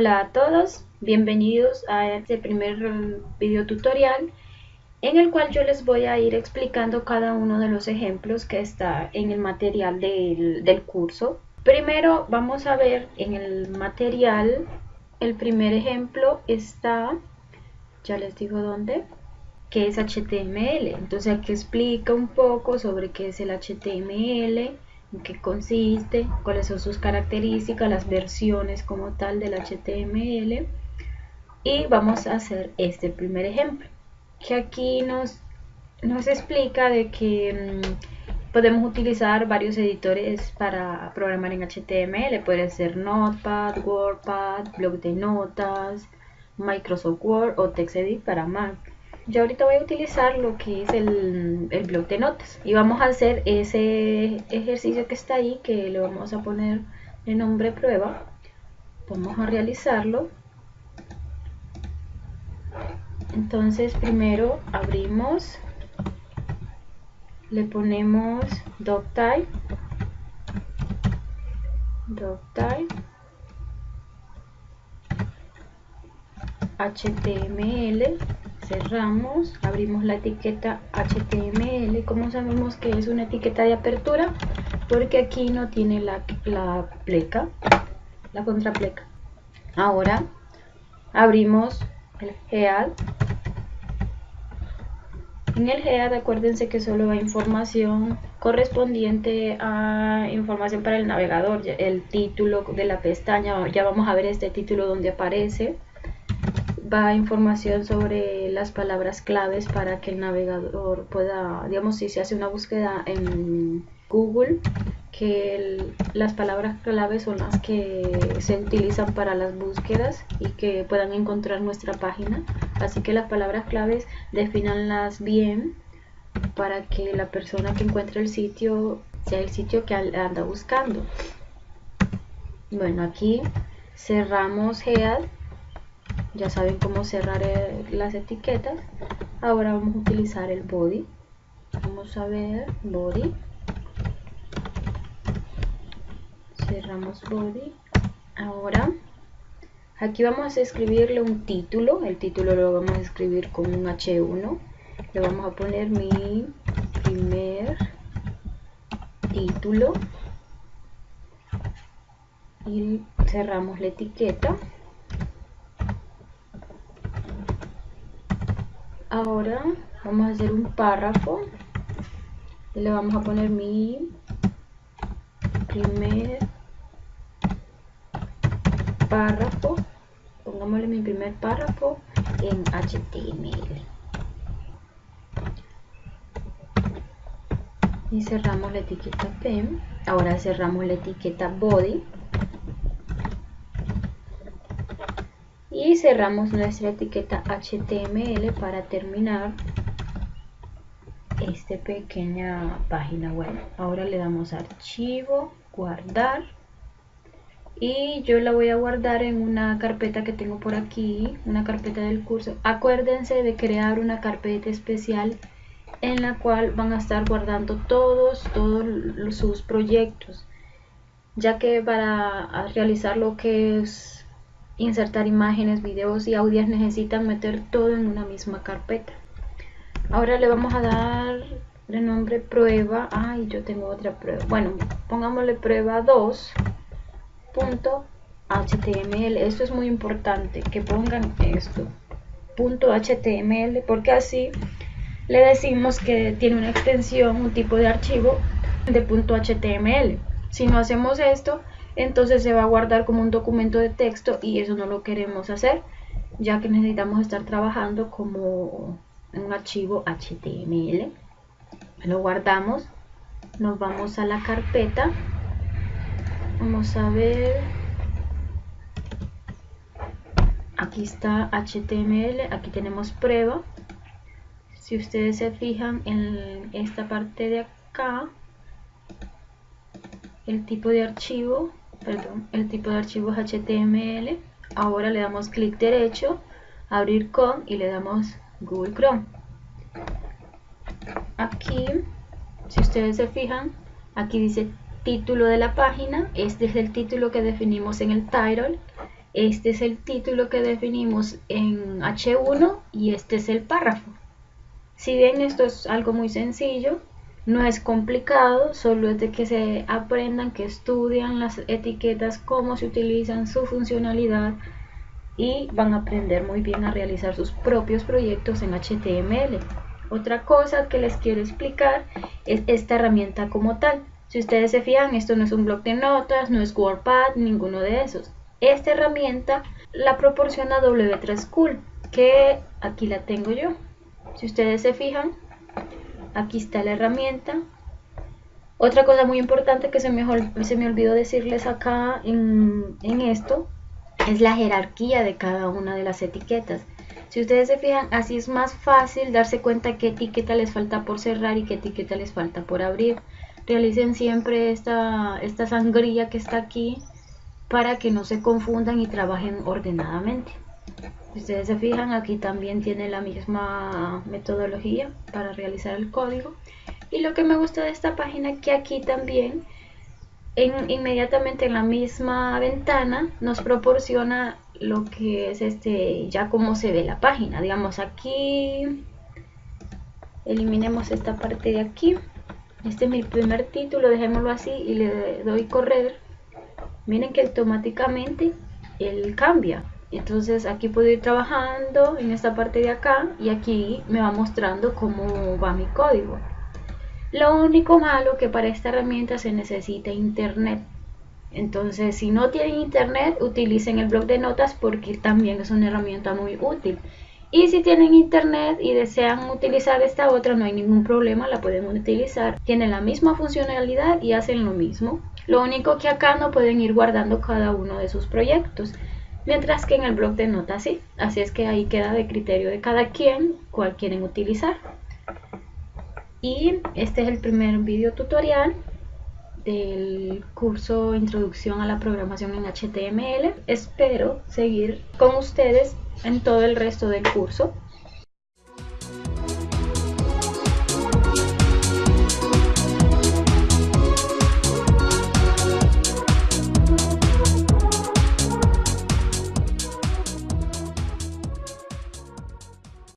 Hola a todos, bienvenidos a este primer video tutorial en el cual yo les voy a ir explicando cada uno de los ejemplos que está en el material del, del curso. Primero vamos a ver en el material, el primer ejemplo está, ya les digo dónde, que es HTML. Entonces aquí explica un poco sobre qué es el HTML, en qué consiste, cuáles son sus características, las versiones como tal del HTML y vamos a hacer este primer ejemplo que aquí nos, nos explica de que mm, podemos utilizar varios editores para programar en HTML, puede ser Notepad, WordPad, blog de notas, Microsoft Word o TextEdit para Mac yo ahorita voy a utilizar lo que es el, el blog de notas. Y vamos a hacer ese ejercicio que está ahí que le vamos a poner el nombre prueba. Vamos a realizarlo. Entonces primero abrimos le ponemos doctype doctype html cerramos, abrimos la etiqueta HTML. ¿Cómo sabemos que es una etiqueta de apertura? Porque aquí no tiene la, la pleca, la contrapleca. Ahora abrimos el head. En el head acuérdense que solo va información correspondiente a información para el navegador, el título de la pestaña, ya vamos a ver este título donde aparece va información sobre las palabras claves para que el navegador pueda, digamos, si se hace una búsqueda en Google, que las palabras claves son las que se utilizan para las búsquedas y que puedan encontrar nuestra página. Así que las palabras claves definanlas bien para que la persona que encuentre el sitio sea el sitio que anda buscando. Bueno, aquí cerramos Head ya saben cómo cerrar eh, las etiquetas. Ahora vamos a utilizar el body. Vamos a ver body. Cerramos body. Ahora aquí vamos a escribirle un título. El título lo vamos a escribir con un H1 le vamos a poner mi primer título. Y cerramos la etiqueta ahora vamos a hacer un párrafo. Y le vamos a poner mi primer párrafo. Pongámosle mi primer párrafo en HTML y cerramos la etiqueta P. Ahora cerramos la etiqueta body y cerramos nuestra etiqueta HTML para terminar esta pequeña página web. Ahora le damos archivo, guardar y yo la voy a guardar en una carpeta que tengo por aquí, una carpeta del curso. Acuérdense de crear una carpeta especial en la cual van a estar guardando todos, todos sus proyectos, ya que para realizar lo que es insertar imágenes, videos y audios necesitan meter todo en una misma carpeta. Ahora le vamos a dar de nombre prueba. Ay, yo tengo otra prueba. Bueno, pongámosle prueba 2.html. Esto es muy importante que pongan esto. .html porque así le decimos que tiene una extensión, un tipo de archivo de .html. Si no hacemos esto, entonces se va a guardar como un documento de texto y eso no lo queremos hacer ya que necesitamos estar trabajando como un archivo HTML lo guardamos nos vamos a la carpeta. Vamos a ver. Aquí está HTML aquí tenemos prueba. Si ustedes se fijan en esta parte de acá el tipo de archivo el tipo de archivo es HTML. Ahora le damos clic derecho, abrir con y le damos Google Chrome. Aquí, si ustedes se fijan, aquí dice título de la página. Este es el título que definimos en el title. Este es el título que definimos en H1 y este es el párrafo. Si bien esto es algo muy sencillo, no es complicado, solo es de que se aprendan, que estudian las etiquetas, cómo se utilizan, su funcionalidad y van a aprender muy bien a realizar sus propios proyectos en HTML. Otra cosa que les quiero explicar es esta herramienta como tal. Si ustedes se fijan, esto no es un blog de notas, no es WordPad, ninguno de esos. Esta herramienta la proporciona W3 School, que aquí la tengo yo. Si ustedes se fijan, aquí está la herramienta. Otra cosa muy importante que se me, olvidó decirles acá en, en esto es la jerarquía de cada una de las etiquetas. Si ustedes se fijan, así es más fácil darse cuenta qué etiqueta les falta por cerrar y qué etiqueta les falta por abrir. Realicen siempre esta, esta sangría que está aquí para que no se confundan y trabajen ordenadamente. Ustedes se fijan, aquí también tiene la misma metodología para realizar el código. Y lo que me gusta de esta página es que aquí también, en, inmediatamente en la misma ventana, nos proporciona lo que es este, ya cómo se ve la página. Digamos aquí, eliminemos esta parte de aquí. Este es mi primer título, dejémoslo así y le doy correr miren que automáticamente él cambia entonces aquí puedo ir trabajando en esta parte de acá y aquí me va mostrando cómo va mi código. Lo único malo que para esta herramienta se necesita internet. Entonces si no tienen internet utilicen el blog de notas porque también es una herramienta muy útil. Y si tienen internet y desean utilizar esta otra no hay ningún problema la pueden utilizar. Tiene la misma funcionalidad y hacen lo mismo. Lo único que acá no pueden ir guardando cada uno de sus proyectos, mientras que en el blog de notas sí. Así es que ahí queda de criterio de cada quien cuál quieren utilizar. Y este es el primer video tutorial del curso Introducción a la Programación en HTML. Espero seguir con ustedes en todo el resto del curso.